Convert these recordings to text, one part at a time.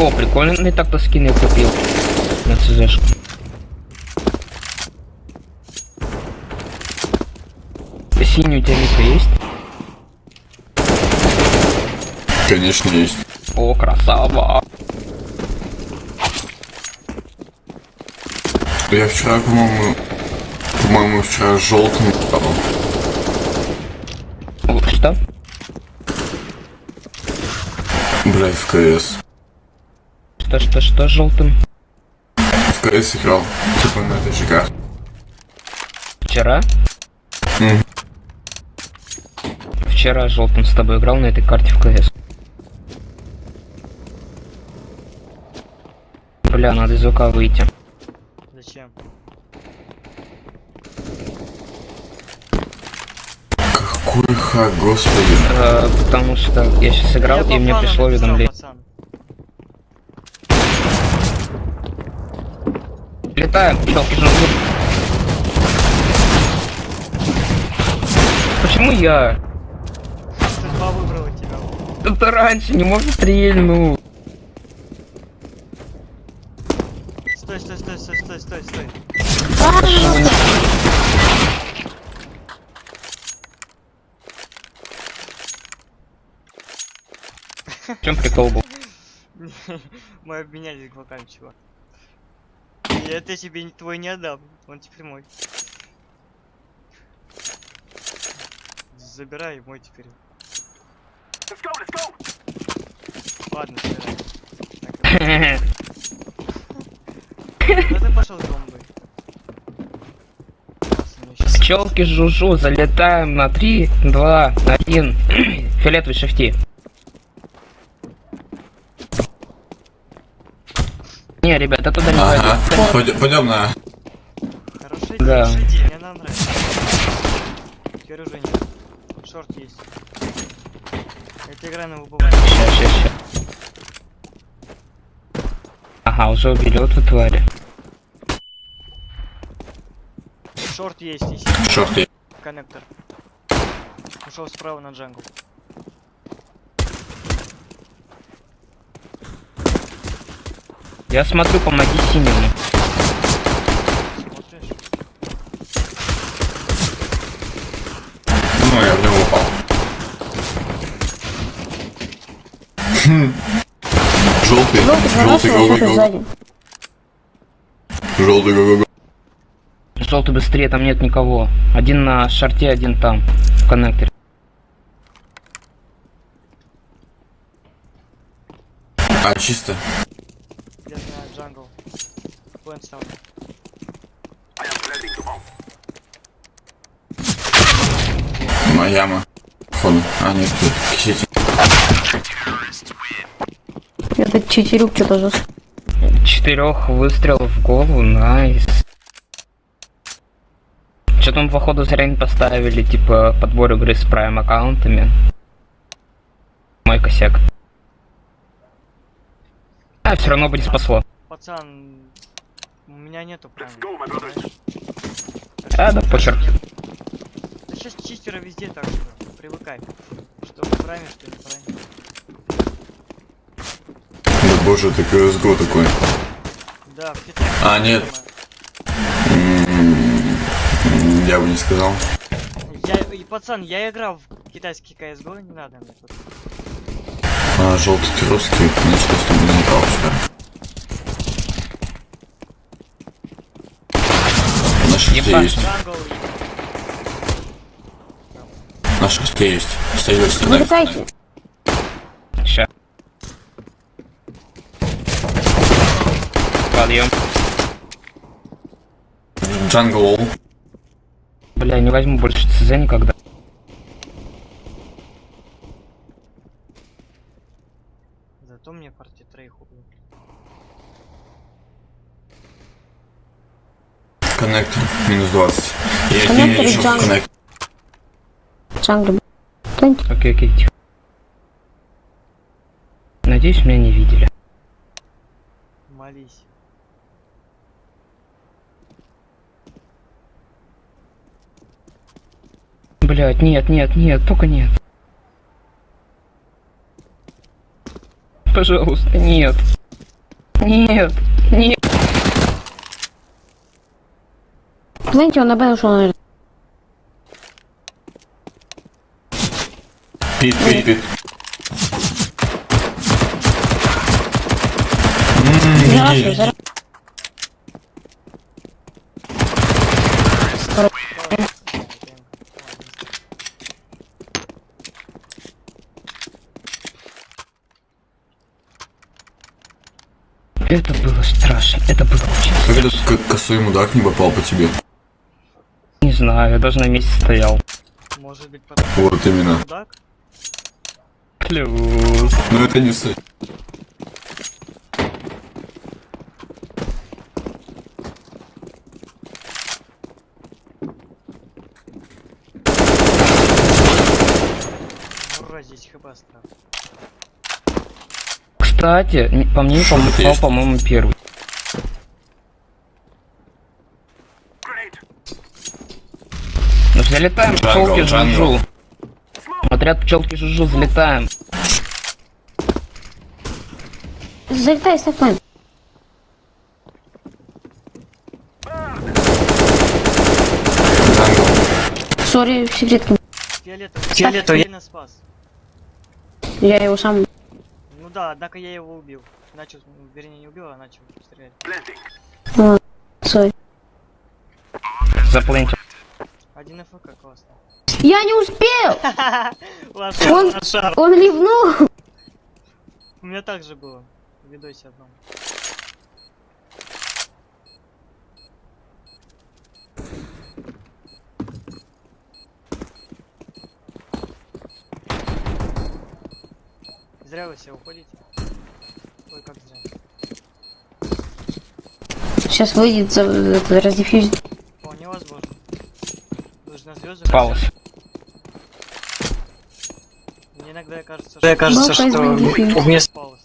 О, прикольный так-то скин я купил. На ЦЗшку. Синий у тебя мика есть? Конечно, есть. О, красава. Я вчера, по-моему, по-моему, вчера желтым стал. Что? Блять, в КС. Что, что, что желтым? В КС играл. Типа на этой карте. Вчера? Мгм. Вчера желтым с тобой играл на этой карте в КС. Бля, надо из УК выйти. Зачем? Какой хак, господи. Э, потому что я сейчас играл, Я и мне пришло уведомление. Жмут. Почему я? Судьба выбрала тебя. Это раньше не может стрельнуть. Стой, стой, стой, стой, стой, стой, стой. В чем прикол был? Мы обменялись глоками, чувак. И это тебе не- твой не отдам. Он теперь мой. Забирай мой теперь. Ладно, забирай. Куда ты пошел с бомбой? Класс, у меня щас- Пчелки жужжу, залетаем на 3, 2, 1. Фиолетовый шифти. Не, ребята, туда не Ага. Пойдем, пойдем на... Хорошая Да. идея, мне она нравится. Теперь уже нет. Шорт есть. Это игра на выбывание. Ща, ща, ща. Ага, уже убили вот вы твари. Шорт есть, есть. Шорт есть. Коннектор. Ушел справа на джангл. Я смотрю, помоги синему. Ну, я в него упал. Желтый. Желтый за Желтый, нашего, го желтый го сзади. Желтый, го го Желтый быстрее, там нет никого. Один на шарте, один там, в коннекторе. А, чисто. Я знаю джангл. Плент ставлю. Маяма. Походу. А, нет, тут кисите. Этот читерюк что-то за... Четырех выстрелов в голову, найс. Что там, походу, зря не поставили, типа, подбор игры с прайм аккаунтами. Мой косяк. А, все равно бы не спасло. Пацан, у меня нету. А, да похер. Да сейчас чистера везде так же. Привыкай. Что прайме, что не в прайме. Да боже, ты CSGO такой. Да, в Китае. А, нет. Я бы не сказал. Я, и, пацан, я играл в китайский CSGO, не надо мне тут. А, желтый ты русский, конечно, с тобой не играл вчера. На шесте Ебать. Есть. На шесте есть. Стоит Не стена. летайте. Ща. Подъем. Джангл. Бля, не возьму больше ЦЗ никогда. Зато мне партия троих убил. Коннектор. Минус 20. Я Коннектор не еще в джангл. коннектор. Джангли. Планьте. Окей, окей, тихо. Надеюсь, меня не видели. Молись. Блять, нет, нет, нет, только нет. Пожалуйста, нет. Нет, нет. Знаете, он на Б ушел, наверное. Пит, пит, пит. Это было страшно, это было очень... Как этот к- косой мудак не попал по тебе? Не знаю, я даже на месте стоял. Может быть, потому Вот именно. мудак? Плюс. Но это не суть. Ура, здесь хп осталось. Кстати, по мне по-моему, первый. Залетаем, пчелки жужу. Отряд пчелки жужу, залетаем. Залетай. Jungle. Sorry, секретки. Фиолетовый. Фиолетовый. Сильно спас. Я его сам... Ну да, однако я его убил. Начал, вернее не убил, а начал стрелять. Ладно, сори. Заплыньте. Один ФК классно. Я не успел! Он, он ливнул! У меня так же было. В видосе одном. Зря вы все уходите. Ой, как зря. Сейчас выйдет, за, это, раздефьюзит. Вполне возможно. Звезды. Паус. Мне иногда кажется, Мне что... кажется, Бабка из что вместо Паус.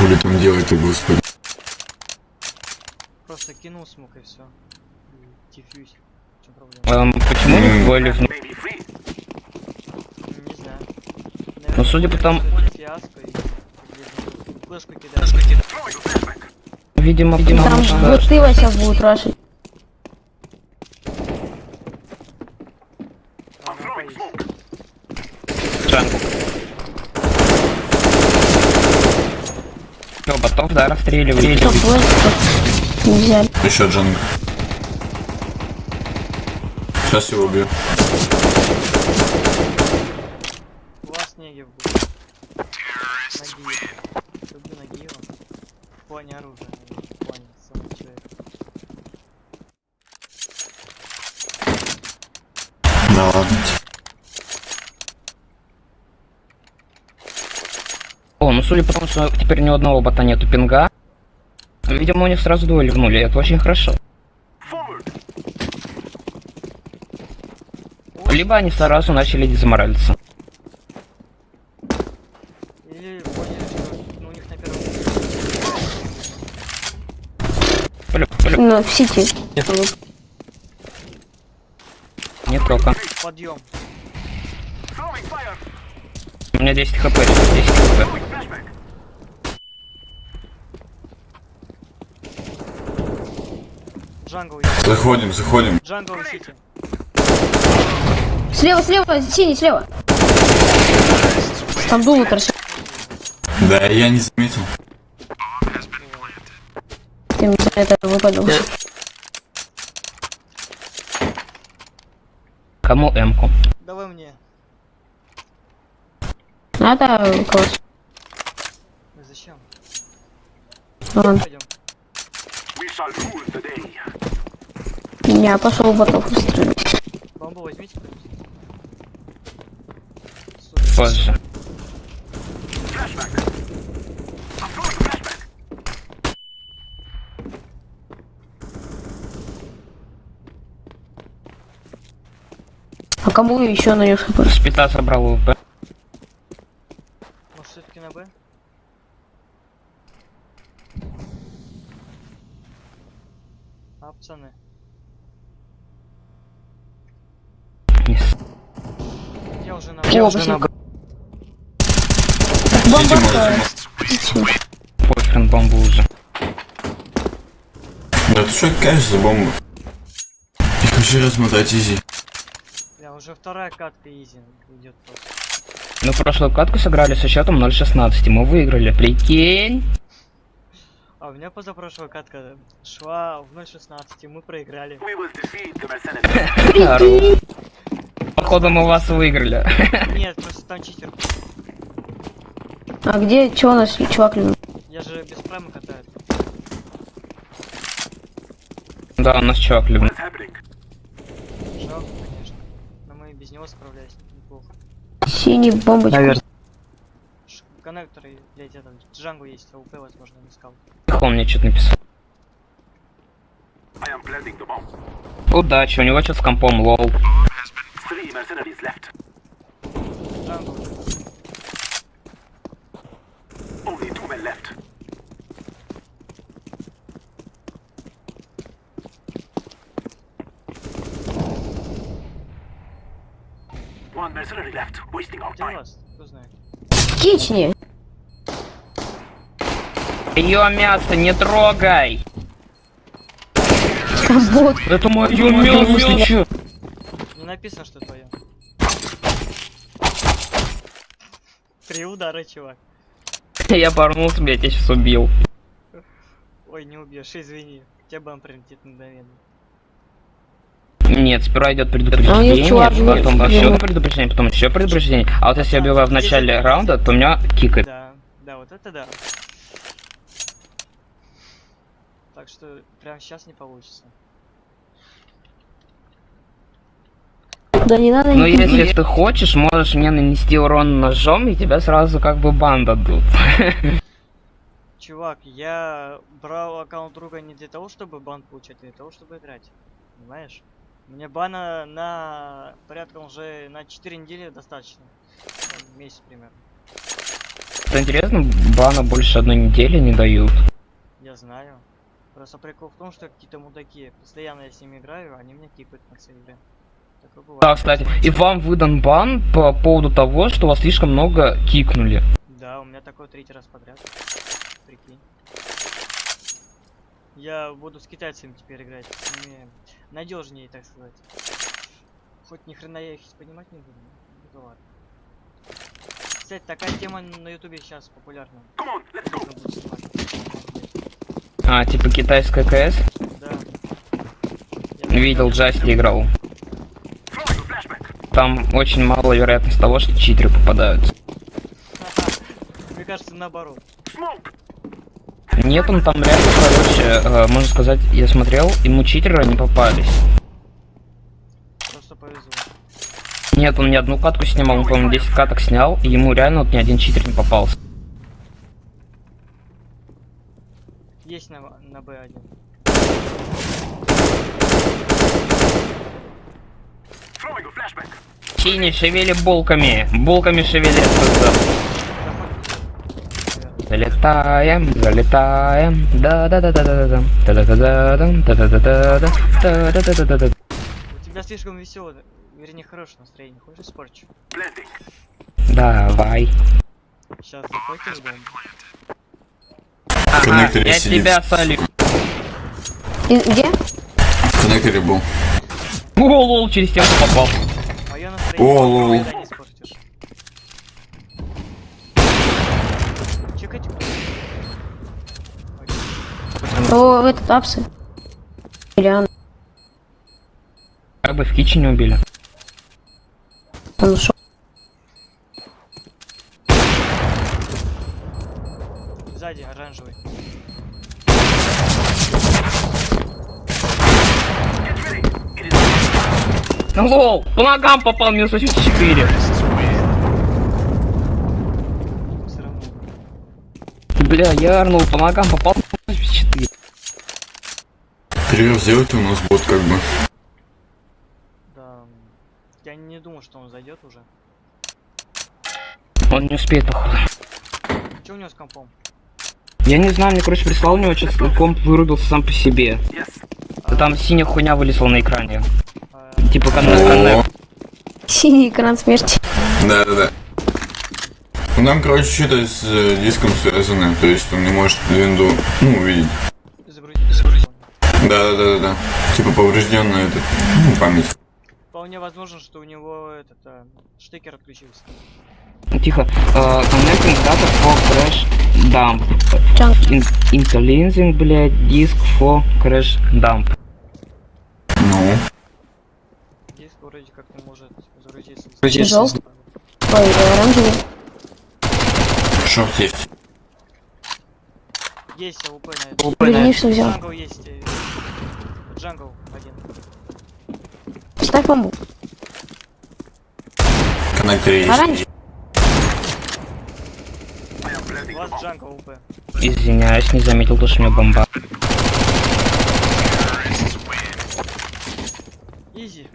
Хули там делать-то, господи. Просто кинул смог и все. Диффьюз. В чем проблема? Эм, почему не ливнул? М, Не знаю. Ну, судя по тому-. Видимо, видимо, Там нужно- вот ты сейчас будут рашить. Чё, ботов, да? Что, взяли. Еще джангл. Сейчас его убью. У вас Негев будет. Нагиев. Люблю Нагиева. В плане оружия, в плане самого человека. Да ладно. О, ну судя по тому, что теперь ни у одного бота нету пинга, видимо, у них сразу двое ливнули, это очень хорошо. Либо они сразу начали дезморалиться. Или поняли, что ну, у них на первом Ну, в сети. Не только. подъем. У меня 10 хп, 10 хп. Jungle. Заходим, заходим. Jungle CT. Слева, слева, синий, слева. Там дуло торчит. Да, я не заметил. Ты мне это выпадал. Кому М-ку? Давай мне. Надо класс. Ну, Зачем? Ладно. Я пошел ботов устроить. Бомбу возьмите кто-нибудь. Позже. А кому еще нанес хп? Спита собрал УВП. Может все-таки на Б? пацаны. Не с- На... Бомба. Похрен бомбу уже. Да ты что кайф за бомбу? Я хочу размотать изи. Я уже вторая катка изи идет просто. Мы прошлую катку сыграли со счетом 0.16, мы выиграли. Прикинь? А у меня позапрошлая катка шла в 0.16, и мы проиграли. Походу мы вас выиграли. Нет, просто там читер. А где, чё у нас чувак любит? Я же без прайма катаю. Да, у нас чувак любит. Жалко, конечно. Но мы без него справлялись неплохо. Синий бомбочка. Наверное. Коннекторы, блять, это, Джангу есть, АУП, возможно, не скал. Он мне что-то написал. Удачи, у него что с компом, лол. Кични. Ее мясо не трогай! Вот. Это мое мясо! Не написано, что твое. Три удара, чувак. Я порнулся, блядь, я сейчас убил. Ой, не убьешь, извини. Тебя бан прилетит мгновенно. Нет, сперва идет А у предупреждение, чувак потом еще предупреждение, потом еще предупреждение. А вот если я убиваю в начале раунда, то меня кикает. Да, да, вот это да. Так что прямо сейчас не получится. Да не надо Но никуда. если ты хочешь, можешь мне нанести урон ножом, и тебя сразу как бы бан дадут. Чувак, я брал аккаунт друга не для того, чтобы бан получать, а для того, чтобы играть. Понимаешь? Мне бана на порядка уже на 4 недели достаточно. Ну, Месяц примерно. Что интересно, бана больше одной недели не дают. Я знаю. Просто прикол в том, что какие-то мудаки, постоянно я с ними играю, они меня кикают в конце игры. Да, кстати, и вам выдан бан по поводу того, что вас слишком много кикнули. Да, у меня такой третий раз подряд. Прикинь. Я буду с китайцами теперь играть. С ними надежнее, так сказать. Хоть ни хрена я их понимать не буду. это ладно. Кстати, такая тема на ютубе сейчас популярна. Снимать. А, типа китайская КС. Да. Видел, Джасти играл. Там очень мало вероятность того, что читеры попадаются. Мне кажется, наоборот. Нет, он там реально, короче, э, можно сказать, я смотрел, ему читеры не попались. Просто повезло. Нет, он ни одну катку снимал, он, по-моему, 10 каток снял, и ему реально вот ни один читер не попался. здесь на, на Б1. Синий, шевели булками. Булками шевели. Залетаем, залетаем. Да-да-да-да-да-да. Да-да-да-да. Да-да-да-да. Да-да-да-да-да. да да да да У тебя слишком веселое, вернее, хорошее настроение. Хочешь испорчу? Давай. Сейчас захватим бомбу. Ага, коннекторе я сидит. тебя солю. И- Где? В коннекторе был. О, лол, через стенку попал. О, лол. не О, в этот апсы. Ильян, Как бы в кичине убили. он ушел. Сзади оранжевый. Ну, Лол, по ногам попал минус 84. Все равно. Бля, я орнул, по ногам попал минус 84. Перерыв сделать у нас бот как бы. Да. Я не думаю, что он зайдет уже. Он не успеет, походу. Че у него с компом? Я не знаю, мне, короче, прислал у него, что комп вырубился сам по себе. Да там синяя хуйня вылезла на экране. Типа коннект. Синий экран смерти. да-да-да. Ну, там, короче, что-то с э, диском связано, то есть он не может винду, ну, увидеть. загрузить. загрузить. Да-да-да-да. Типа поврежденная этот, ну, память. Вполне возможно, что у него этот а, штекер отключился. Тихо. Э, Connecting data for crash dump. Джанк. In- Interlacing, блядь, disk for crash dump. Ну, Диск вроде как не может загрузиться. Желтый? Ой, оранжевый. short есть. Есть АВП на это. Верни, что взял. Jungle есть. э, Jungle один. Ставь бомбу. Коннектор есть. Orange. Извиняюсь, не заметил, то, что у меня бомба. Easy.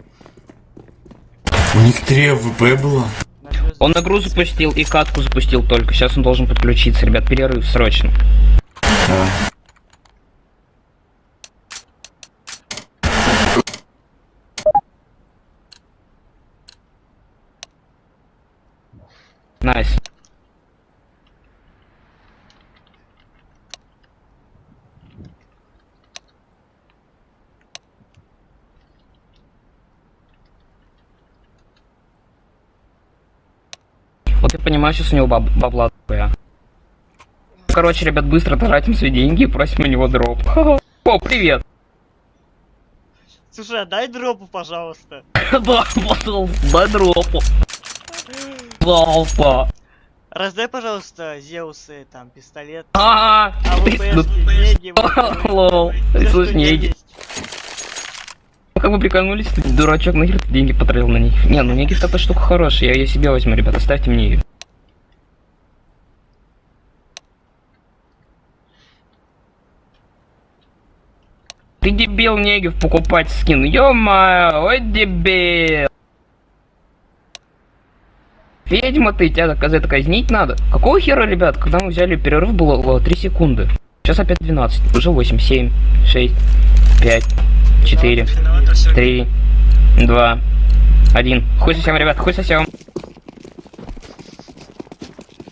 У них 3 АВП было. Он игру запустил и катку запустил только. Сейчас он должен подключиться, ребят. Перерыв срочно. Да. Nice. Вот я понимаю, сейчас у него баб бабла такая. Короче, ребят, быстро тратим свои деньги и просим у него drop. О, привет! Слушай, а дай дропу, пожалуйста. Да, пошел, дай дропу. Пожалуйста. Раздай, пожалуйста, Зеусы, там, пистолет. А, АВП, ну, неги, lol. Тебя неги. Как вы прикольнулись, ты дурачок, нахер ты деньги потратил на них? Не, ну неги такая штука хорошая, я ее себе возьму, ребята, ставьте мне ее. Ты дебил, Негев, покупать скин. Ё-моё, ой, дебил. Ведьма ты, тебя за это казнить надо. Какого хера, ребят, когда мы взяли перерыв, было 3 секунды. Сейчас опять 12, уже 8, 7, 6, 5, 4, 3, 2, 1. Хуй совсем, ребят, хуй совсем.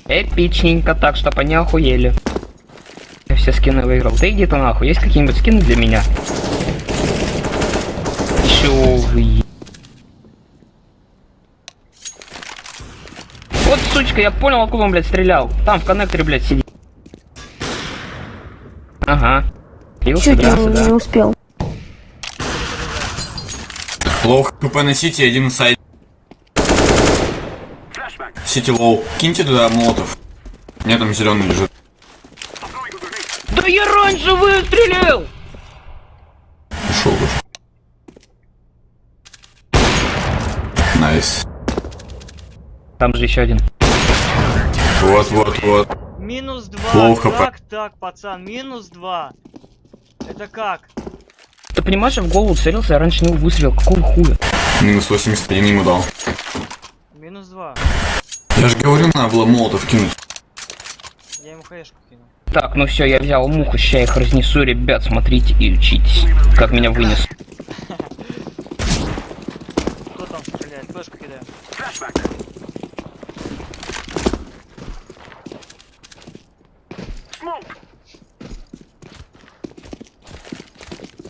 Эпичненько так, чтоб они охуели. Я все скины выиграл. Ты нахуй, есть какие-нибудь скины для меня? Чё вы... Сучка, я понял, откуда он, блядь, стрелял. Там, в коннекторе, блядь, сидит. Ага. И Чуть не, сюда. не успел. Плохо КП на Сити, один сайт. CT low. Киньте туда молотов. Нет, там зеленый лежит. Да я раньше выстрелил! Ушел уже. Nice. Там же еще один. Вот, вот, вот. Минус два. Плохо, Как так, пацан? Минус два. Это как? Ты понимаешь, я в голову целился, я раньше него выстрелил. Какого хуя? Минус 81 ему дал. Минус два. Я же говорю, надо было молотов кинуть. Я ему хаешку кинул. Так, ну все, я взял муху, ща их разнесу, ребят, смотрите и учитесь, как меня вынес. Кто там стреляет? Флешку кидаю.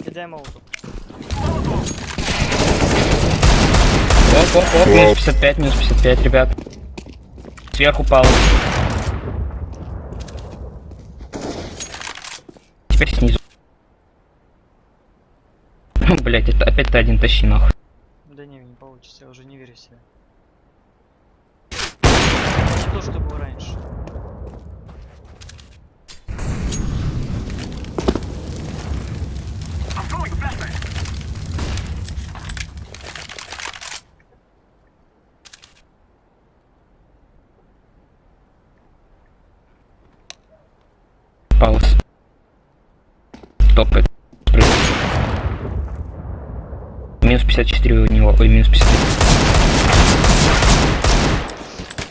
Кидай молотов. Оп, оп, оп, минус 55, минус 55, ребят. Сверху пал. Теперь снизу. Блять, это опять ты один тащи нахуй. Да не, не получится, я уже не верю в себя. Не то, что было раньше. Пауз. Топает. Минус 54 у него, ой, минус 53.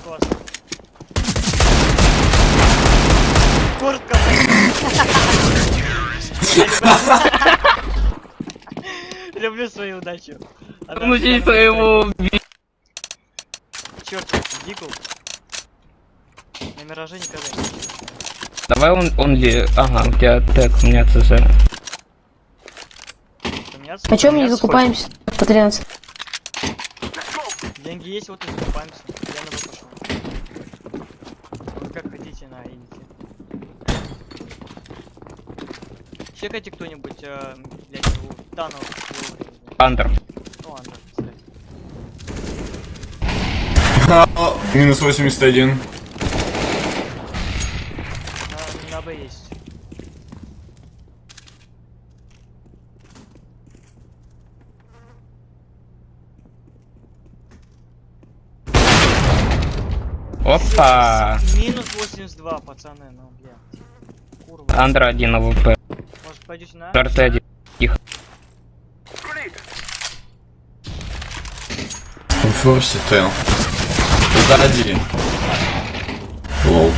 Классно. Любишь свою удачу. Здесь своего... Черт, Дикл. На мираже никогда. Давай он, он ли... Ага, у тебя тег, у меня ЦЗ. А мы не закупаемся по 13? хочешь? Деньги есть, вот и закупаемся. Я на пошел. Вы как хотите, на, идите. Чекайте кто-нибудь, э, блядь, его Танов. Андер. Ну ладно, кстати. А, Минус 81. На, на Б есть. Опа! Минус 82, пацаны, ну, блядь. Курва. Андер один АВП. Может, пойдете на? РТ один. Тихо. Форси Т. Сзади. Лол.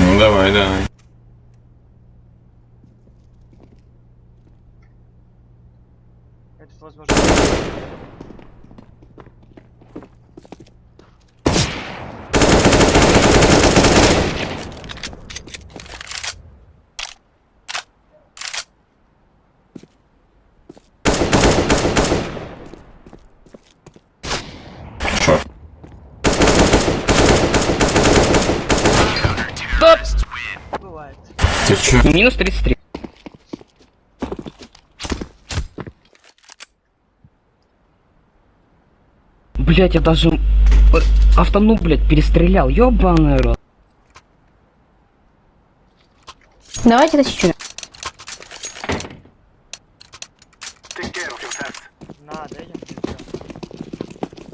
Ну давай, давай. Это возможно. Шо? Бывает. Ты чё? Минус 33. Блять, я даже э, автону, блять, перестрелял. Ёбаный рот. Давайте мне всё.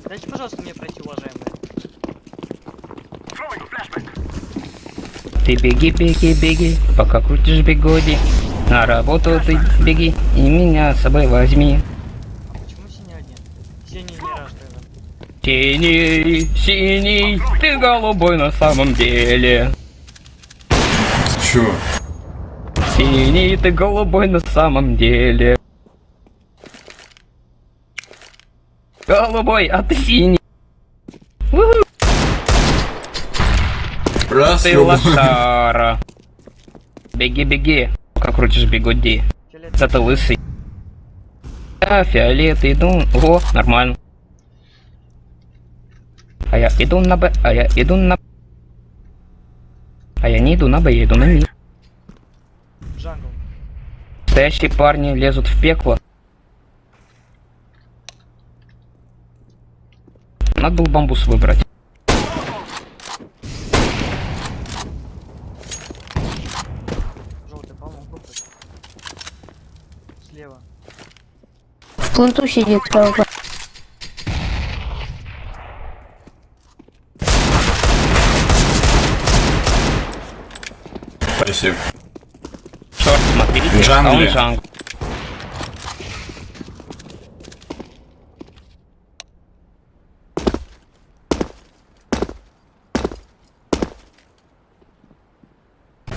Дайте, пожалуйста, мне Ты беги, беги, беги, пока крутишь бигоди. На работу ты беги и меня с собой возьми. А почему синий один? Синий не тогда. Синий, синий, ты голубой на самом деле. Чё? Синий, ты голубой на самом деле. Голубой, а ты синий. Уху, Раз, ты лошара. Беги, беги, пока крутишь. Да ты лысый. А, фиолет, иду. О, нормально. А я иду на Б, а я иду на... А я не иду на Б, я иду на Ми. Jungle. Настоящие парни лезут в пекло. Надо было бамбус выбрать. Желтый, по-моему, выбрать. Слева. В пленту сидит справа. Спасибо. Черт, смотрите, В джангле. а он джангл.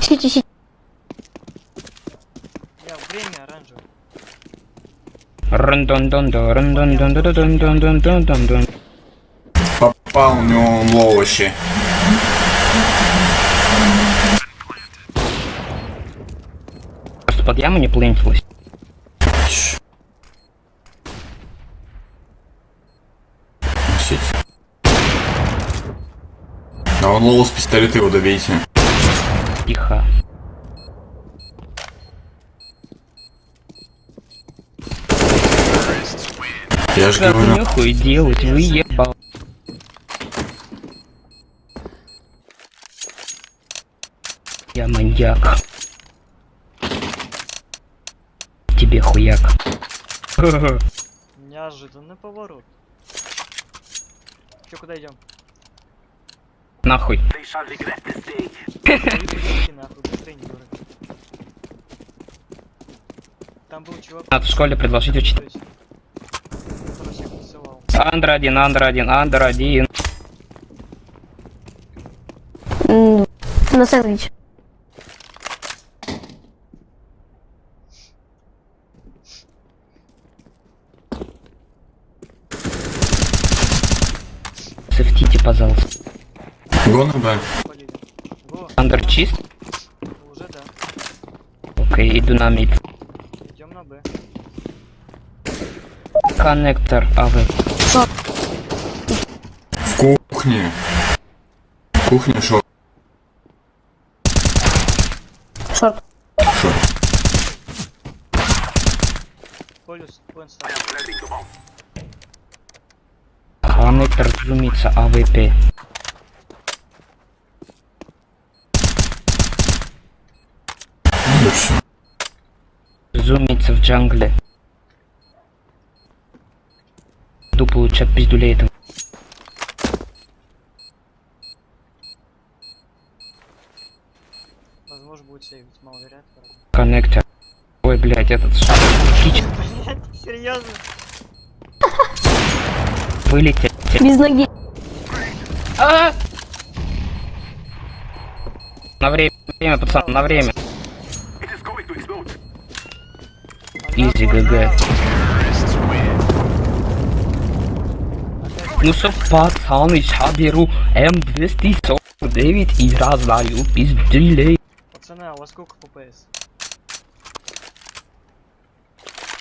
Сити, сити. Я время оранжевый. Рандон-дон-дон, рандон-дон-дон-дон-дон-дон-дон-дон. Попал у него лол вообще. Просто под яму не плентилось. А он лол с пистолета его добейте. Тихо. Я же говорю. нехуй делать, вы ебал. Я маньяк. Тебе хуяк. Неожиданный поворот. Че, куда идем? Нахуй. Там был чувак. Надо в школе предложить учить. Андер один, андер один, андер один. На сэндвич. Софтите, пожалуйста. Гона, да. Андер чист? Окей, иду на мид. Идем на Б. Коннектор АВ. В кухне. Кухня шо? Шорт. Шо? Полюс, поинт стал. Коннектор зумится АВП. Зумится в джангле. Иду получать пиздюлей этого. Возможно будет сейвить, маловероятно. Коннектор. Ой, блядь, этот кич Блять, серьезно? вылетел. Без ноги. А! На время, время, пацан, на время. Easy GG. Ну что, пацаны, ща беру М249 и раздаю пиздюлей. Пацаны, а у вас сколько ФПС?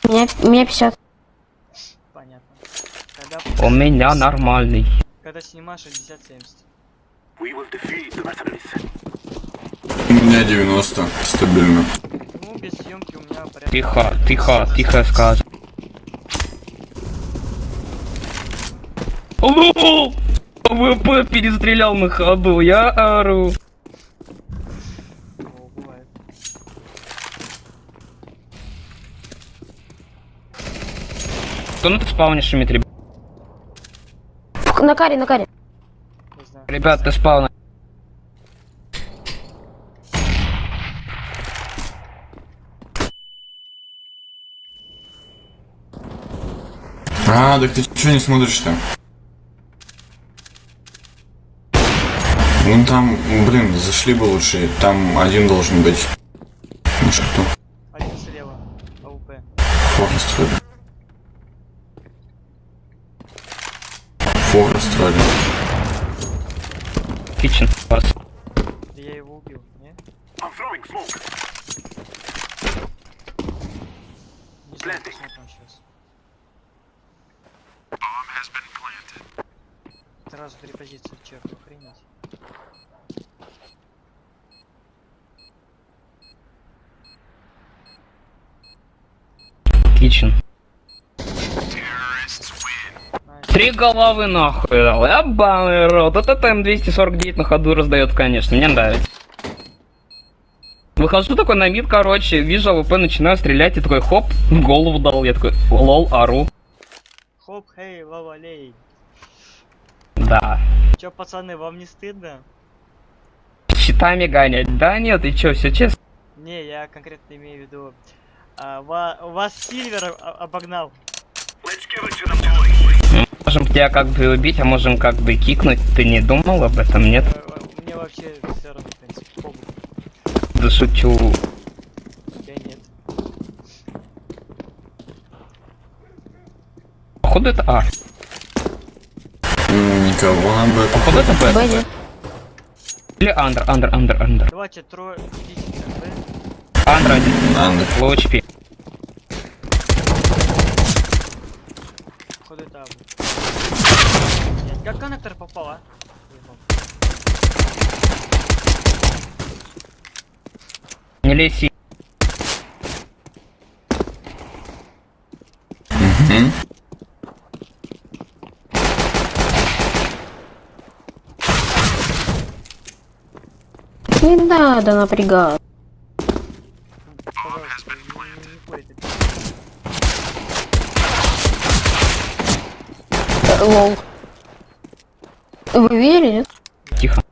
У меня 50. Понятно. Когда, У меня нормальный. когда снимаешь 60-70. У меня 90. Стабильно. Ну, без съемки у меня порядка... Тихо, тихо, тихо сказ. Алло! ВП перестрелял на ходу, я бывает. Кто на ты спавнишь? В- На каре, на каре. Ребят, ты спавна. А, так ты чё не смотришь-то? Ну там, блин, зашли бы лучше. Там один должен быть. Ну что? Один слева. АУП. Форест вроде. Форест вроде. Кичен. Да я его убил, не? Не знаю, посмотрим сейчас. Сразу три позиции в черт, охренеть. Kitchen. Nice. Три головы нахуй дал. Ебаный рот. Вот это М249 на ходу раздает, конечно. Мне нравится. Выхожу такой на mid, короче, вижу AWP, начинаю стрелять, и такой хоп, в голову дал. Я такой, lol, ору. Хоп, хей, лавалей. Да. Чё, пацаны, вам не стыдно? Щитами гонять. Да нет, и чё, все честно. Не, я конкретно имею в виду... а, ва- вас Сильвер обогнал. Можем тебя как бы убить, а можем как бы кикнуть. Ты не думал об этом, нет? Э, Мне вообще все равно, в принципе. Да шучу. Я нет. Походу это А. Никого на Б. Походу это Б. Или Андер, Андер, Андер, Андер. Давайте трое... Идите на Б. Андер один. Андер. Походу это Абу. Нет, как коннектор попал, а? Не лезь. Мгм. Не надо напрягаться. Лол. Вы видели, нет? Тихо.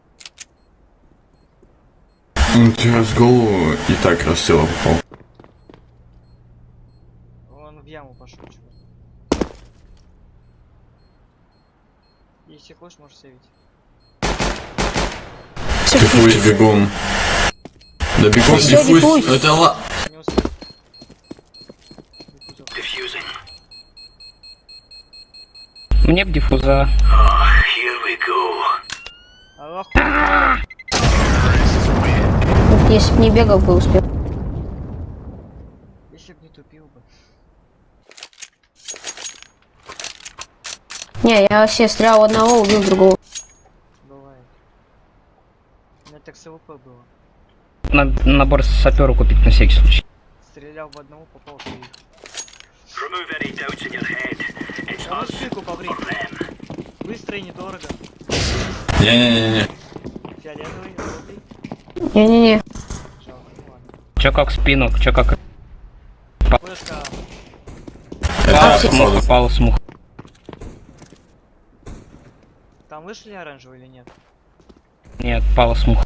Ну, тебя с голову и так рассела попал. Он в яму пошел, чувак. Если хочешь, можешь сейвить. Диффуз бегом. Да бегом, диффуз. Это ла... Мне в defuse а. Аллах. Если бы не бегал, бы успел. Если б не тупил бы. Не, я вообще стрелял одного, убил другого. Бывает. У меня так с AWP было. Надо набор сапера купить на всякий случай. Стрелял в одного, попал в троих. А. Быстро и недорого. Не-не-не-не. Фиолетовый, желтый. Не-не-не. Жалко, ну ладно. Чё как спину, чё как Флешка. Это смух, попал смух. Там вышли оранжевый или нет? Нет, пала смух.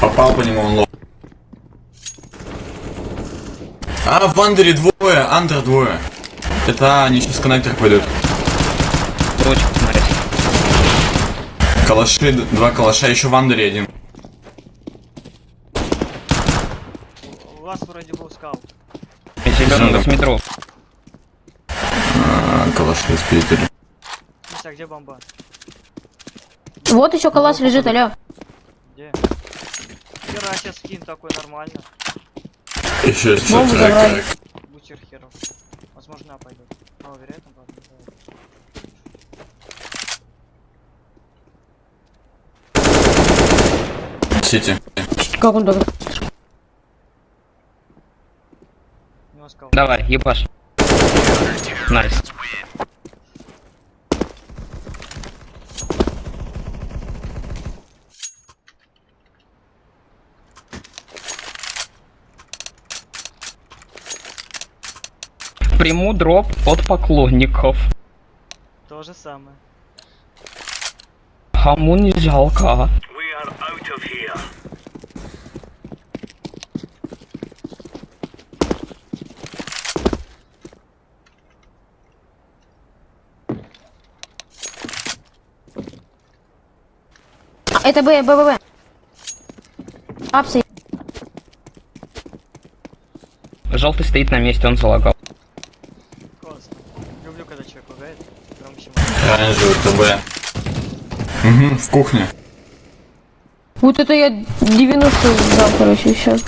Попал по нему, он лох. А, в Вандере двое, Андер двое. Это они сейчас коннектор пойдут. Точку смотреть. Калаши, два калаша, еще в Андере один. У вас вроде был скаут. Зеленый Зелёный. 8 метров. А, калаши спиздили. Миша, где бомба? Вот еще калаш лежит, алё. Где? Хера сейчас скин такой нормально. Еще есть Бомбу забрали. Бутер херов. Возможно, А пойдет. Мало вероятно, правда. CT. Как он так? Давай, ебаш. Nice. Приму дроп от поклонников. То же самое. Кому не жалко. А, Это Б, Б, Б, Б. Апсы. Желтый стоит на месте, он залагал. Классно. Люблю, когда человек лагает. Громче. Оранжевый ТБ. Угу, в кухне. Вот это я 90 дал, короче, сейчас.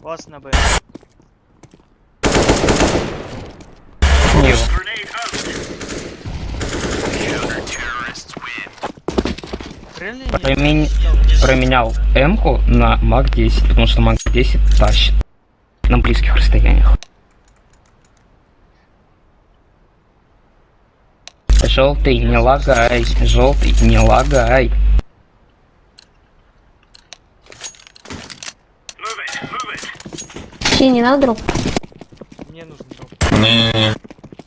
Вас на Б. Реально Промен- променял М-ку на МАК 10, потому что МАК 10 тащит на близких расстояниях. Желтый, не лагай, желтый, не лагай. Все, не надо дроп. Мне нужен дроп. Не-не-не.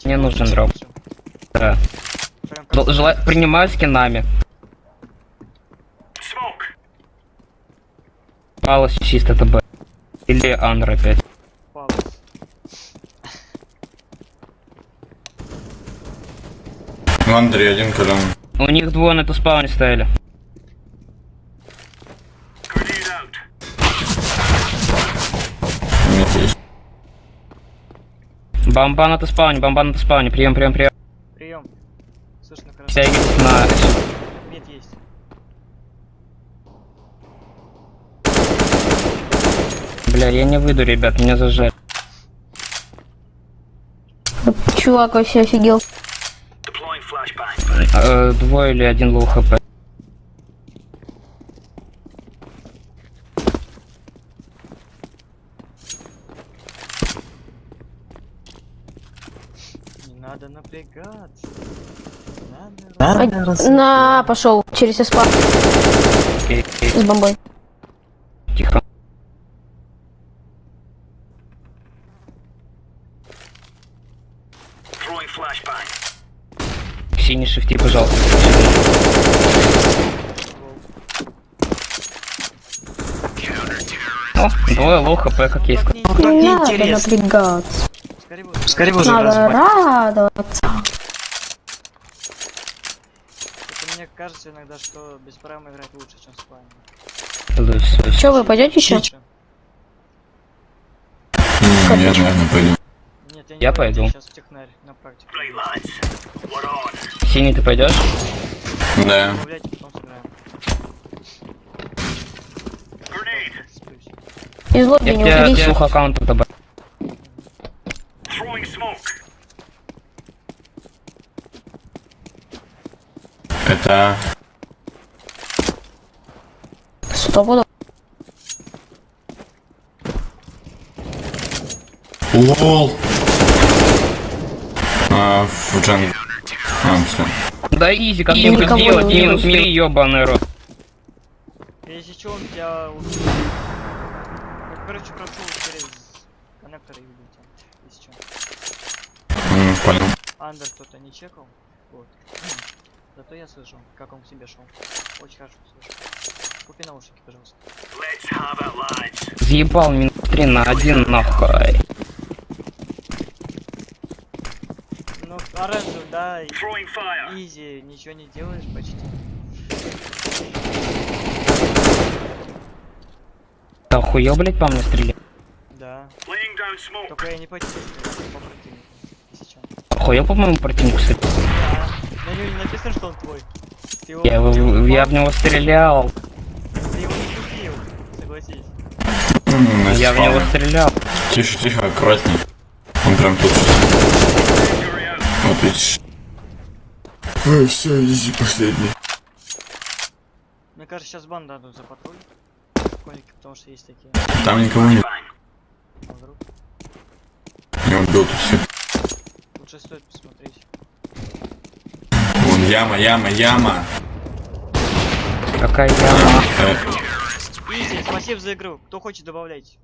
Мне нужен дроп. Да. Прям Жел- как жела- Принимаю скинами. Палос чисто ТБ. Или Андер опять. В Андере один колен. У них двое на спауне стояли. Бомба на T spawn е, бомба на T spawn е. Прием, прием, прием. Прием. Слышно хорошо. Втягивайтесь на... Mid есть. Бля, я не выйду, ребят, меня зажали. Чувак вообще офигел. Э, двое или один low HP. Не надо напрягаться. Надо А, на, пошел через СПА Окей, окей, с бомбой. тихо. Синий шифти, пожалуйста. О, двое лоу хп, как есть. Не- надо неинтересно. напрягаться. Скорее бы, уже Надо радоваться. мне кажется иногда, что без прайма играть лучше, чем с вами. Че, вы пойдете еще? Наверное, пойду. Нет, я, не Я пойду. Сейчас в технарь на практику. Синий, ты пойдешь? Да. Из лобби Я не уходите. двух аккаунтов добавил. Это... Стопудов. Лол. А, в джан... А, всё. Да изи, как Я мне никого сделать? не Минус убил. три, ёбаный рот. Если что, он тебя убьет. Короче, прошу через коннектор и убить. Если что. М, Понял. Андер кто-то не чекал. Вот. Зато я слышал, как он к себе шел. Очень хорошо слышал. Купи наушники, пожалуйста. Заебал минус три на один нахуй. Ну, оранжевый, да, изи, ничего не делаешь почти. Ты охуел, блядь, по мне стрелять? Да. Только я не по тебе по противнику. Если чё. Охуел, по моему противнику стрелять? Да. На нем не написано, что он твой. Ты его, Я, ты его я в него стрелял. Ты его не купил, согласись. М, Я в него стрелял. Тише, тихо, аккуратней. Он прям тут. Вот видишь. Ой, все, изи последний. Мне кажется, сейчас бан дадут за патруль. Коники, потому что есть такие. Там никого нет. А вдруг? Я убил тут все. Лучше стоит посмотреть. Вон яма, яма, яма. Какая яма. Э, спасибо за игру. Кто хочет, добавляйте.